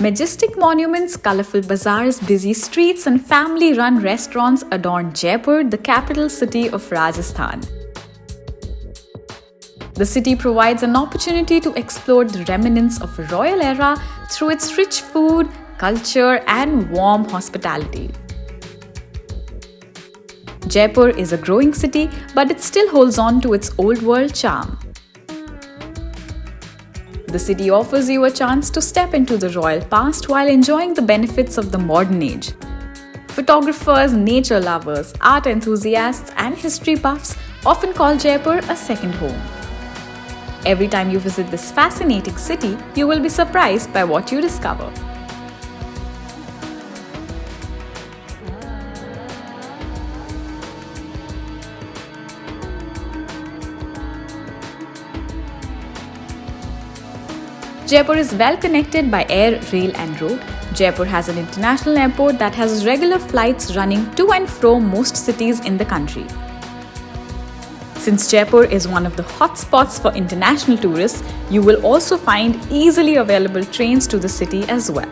Majestic monuments, colorful bazaars, busy streets, and family run restaurants adorn Jaipur, the capital city of Rajasthan. The city provides an opportunity to explore the remnants of a royal era through its rich food, culture, and warm hospitality. Jaipur is a growing city, but it still holds on to its old world charm. The city offers you a chance to step into the royal past while enjoying the benefits of the modern age. Photographers, nature lovers, art enthusiasts, and history buffs often call Jaipur a second home. Every time you visit this fascinating city, you will be surprised by what you discover. Jaipur is well connected by air, rail, and road. Jaipur has an international airport that has regular flights running to and from most cities in the country. Since Jaipur is one of the hotspots for international tourists, you will also find easily available trains to the city as well.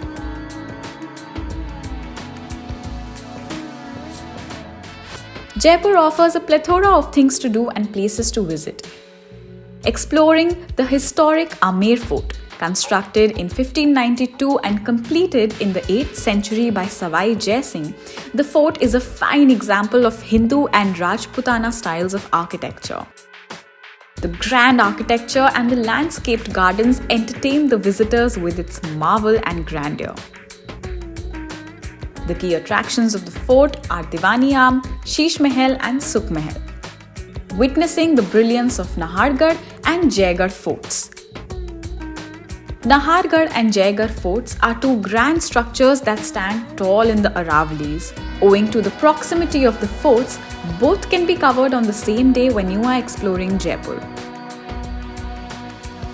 Jaipur offers a plethora of things to do and places to visit. Exploring the historic Amer Fort, Constructed in 1592 and completed in the 8th century by Sawai Jai Singh, the fort is a fine example of Hindu and Rajputana styles of architecture. The grand architecture and the landscaped gardens entertain the visitors with its marvel and grandeur. The key attractions of the fort are Diwani Am, Sheesh Mahal, and Sukh Mahal. Witnessing the brilliance of Nahargarh and Jaigarh forts, Nahargarh and Jaigarh forts are two grand structures that stand tall in the Aravallis. Owing to the proximity of the forts, both can be covered on the same day when you are exploring Jaipur.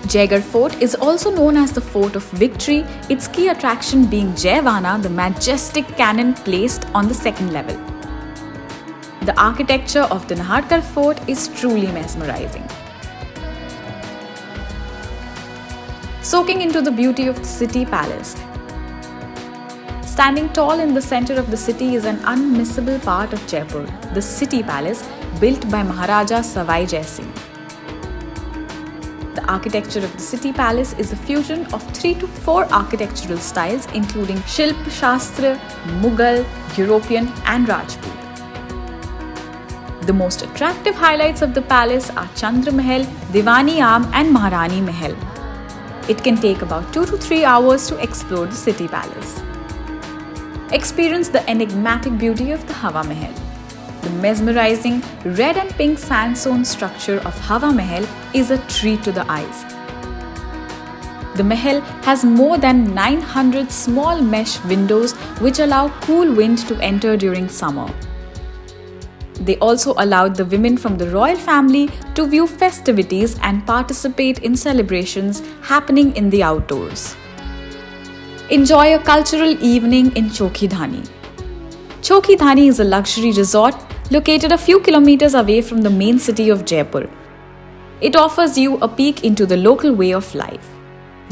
Jaigarh Fort is also known as the Fort of Victory, its key attraction being Jaivana, the majestic cannon placed on the second level. The architecture of the Nahargarh Fort is truly mesmerizing. Soaking into the beauty of the city palace. Standing tall in the center of the city is an unmissable part of Jaipur, the city palace built by Maharaja Sawai Jai Singh. The architecture of the city palace is a fusion of three to four architectural styles including Shilp Shastra, Mughal, European and Rajput. The most attractive highlights of the palace are Chandra Mahal, Diwani Am and Maharani Mahal, it can take about 2 to 3 hours to explore the city palace. Experience the enigmatic beauty of the Hawa Mahal. The mesmerizing red and pink sandstone structure of Hawa Mahal is a treat to the eyes. The Mahal has more than 900 small mesh windows which allow cool wind to enter during summer. They also allowed the women from the royal family to view festivities and participate in celebrations happening in the outdoors. Enjoy a cultural evening in Chokhidhani. Chokhidhani is a luxury resort located a few kilometers away from the main city of Jaipur. It offers you a peek into the local way of life.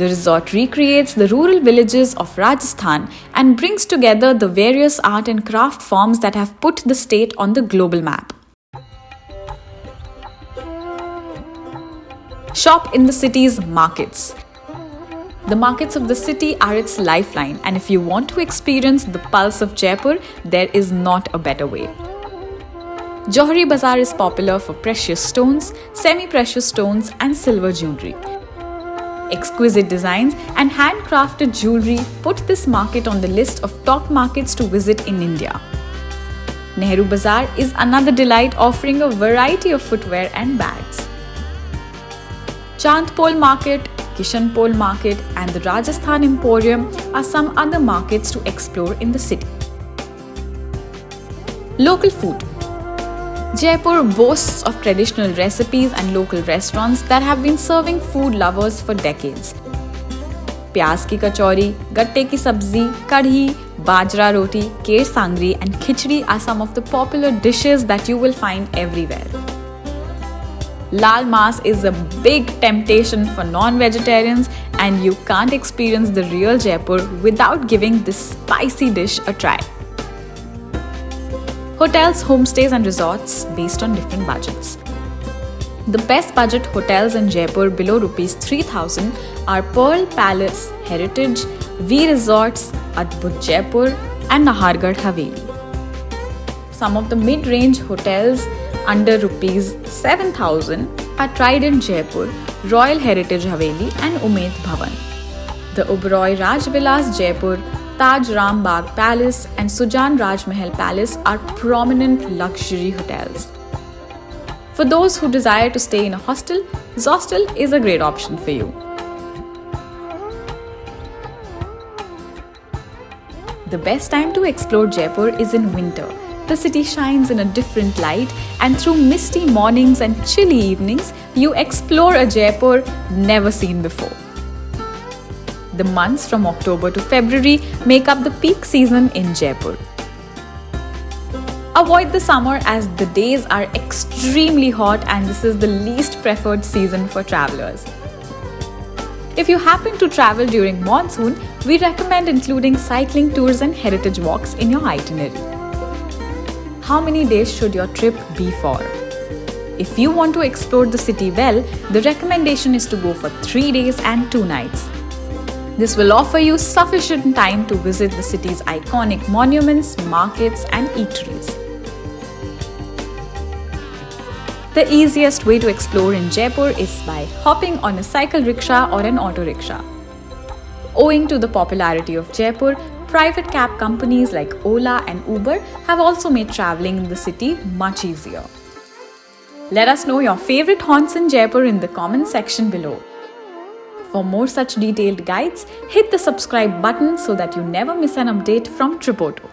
The resort recreates the rural villages of Rajasthan and brings together the various art and craft forms that have put the state on the global map. Shop in the city's markets. The markets of the city are its lifeline, and if you want to experience the pulse of Jaipur, there is not a better way. Johari Bazaar is popular for precious stones, semi precious stones, and silver jewelry. Exquisite designs and handcrafted jewelry put this market on the list of top markets to visit in India. Nehru Bazaar is another delight offering a variety of footwear and bags. Chandpol Market, Kishanpol Market and the Rajasthan Emporium are some other markets to explore in the city. Local food Jaipur boasts of traditional recipes and local restaurants that have been serving food lovers for decades. प्याज की कचौरी गट्टे की सब्जी कढ़ी bajra roti, केर sangri, and khichdi are some of the popular dishes that you will find everywhere. Lal Mas is a big temptation for non-vegetarians and you can't experience the real Jaipur without giving this spicy dish a try. Hotels, homestays and resorts based on different budgets. The best budget hotels in Jaipur below rupees 3000 are Pearl Palace, Heritage, V Resorts, Adbhut Jaipur and Nahargarh Haveli. Some of the mid-range hotels under rupees 7000 are Trident Jaipur, Royal Heritage Haveli and Umaid Bhawan. The Oberoi Raj Rajvilas Jaipur, Taj Ram Rambagh Palace and Sujan Rajmahal Palace are prominent luxury hotels. For those who desire to stay in a hostel, Zostel is a great option for you. The best time to explore Jaipur is in winter. The city shines in a different light and through misty mornings and chilly evenings, you explore a Jaipur never seen before. The months from October to February make up the peak season in Jaipur. Avoid the summer as the days are extremely hot and this is the least preferred season for travelers. If you happen to travel during monsoon, we recommend including cycling tours and heritage walks in your itinerary. How many days should your trip be for? If you want to explore the city well, the recommendation is to go for 3 days and 2 nights. This will offer you sufficient time to visit the city's iconic monuments, markets and eateries. The easiest way to explore in Jaipur is by hopping on a cycle rickshaw or an auto rickshaw. Owing to the popularity of Jaipur, private cab companies like Ola and Uber have also made traveling in the city much easier. Let us know your favorite haunts in Jaipur in the comment section below. For more such detailed guides, hit the subscribe button so that you never miss an update from Tripoto.